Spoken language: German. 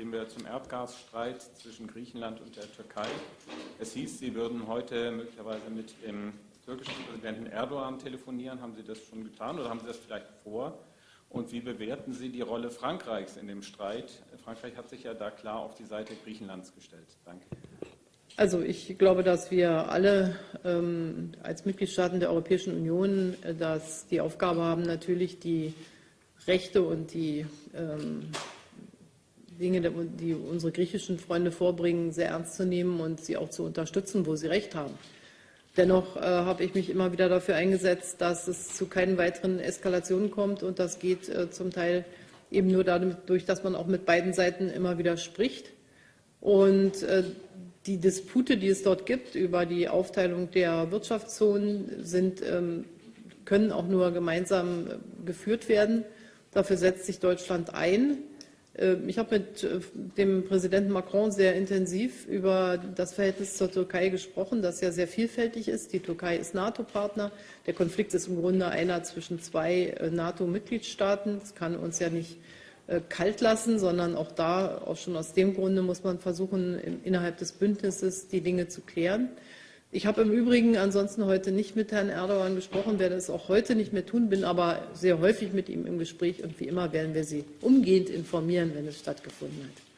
gehen wir zum Erdgasstreit zwischen Griechenland und der Türkei. Es hieß, Sie würden heute möglicherweise mit dem türkischen Präsidenten Erdogan telefonieren. Haben Sie das schon getan oder haben Sie das vielleicht vor? Und wie bewerten Sie die Rolle Frankreichs in dem Streit? Frankreich hat sich ja da klar auf die Seite Griechenlands gestellt. Danke. Also ich glaube, dass wir alle ähm, als Mitgliedstaaten der Europäischen Union äh, dass die Aufgabe haben, natürlich die Rechte und die ähm, Dinge, die unsere griechischen Freunde vorbringen, sehr ernst zu nehmen und sie auch zu unterstützen, wo sie recht haben. Dennoch äh, habe ich mich immer wieder dafür eingesetzt, dass es zu keinen weiteren Eskalationen kommt. Und das geht äh, zum Teil eben nur dadurch, dass man auch mit beiden Seiten immer wieder spricht. Und äh, die Dispute, die es dort gibt über die Aufteilung der Wirtschaftszonen, sind, ähm, können auch nur gemeinsam äh, geführt werden. Dafür setzt sich Deutschland ein. Ähm, ich habe mit äh, dem Präsidenten Macron sehr intensiv über das Verhältnis zur Türkei gesprochen, das ja sehr vielfältig ist. Die Türkei ist NATO-Partner. Der Konflikt ist im Grunde einer zwischen zwei äh, NATO-Mitgliedstaaten. Das kann uns ja nicht äh, kalt lassen, sondern auch da, auch schon aus dem Grunde muss man versuchen, innerhalb des Bündnisses die Dinge zu klären. Ich habe im Übrigen ansonsten heute nicht mit Herrn Erdogan gesprochen, werde es auch heute nicht mehr tun, bin aber sehr häufig mit ihm im Gespräch und wie immer werden wir Sie umgehend informieren, wenn es stattgefunden hat.